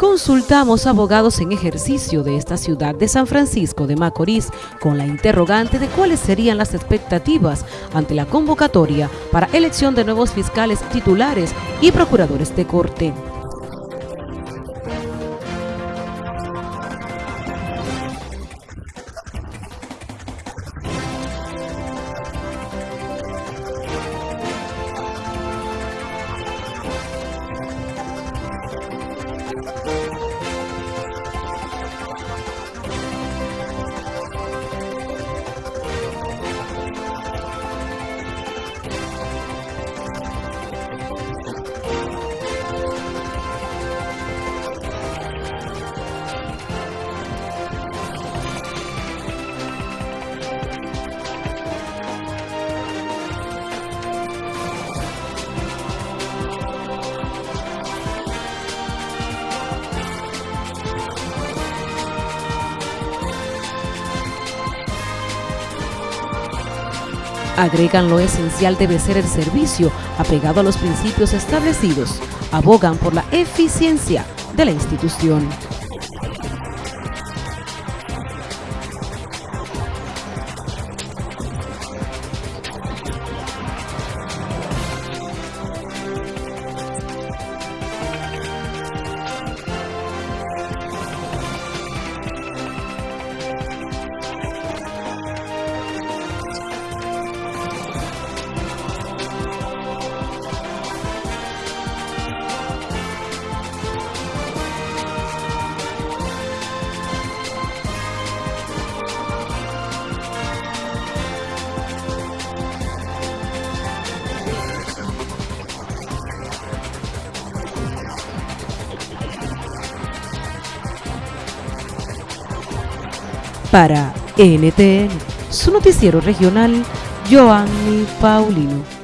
Consultamos abogados en ejercicio de esta ciudad de San Francisco de Macorís con la interrogante de cuáles serían las expectativas ante la convocatoria para elección de nuevos fiscales titulares y procuradores de corte. Agregan lo esencial debe ser el servicio apegado a los principios establecidos. Abogan por la eficiencia de la institución. Para NTN, su noticiero regional, Joanny Paulino.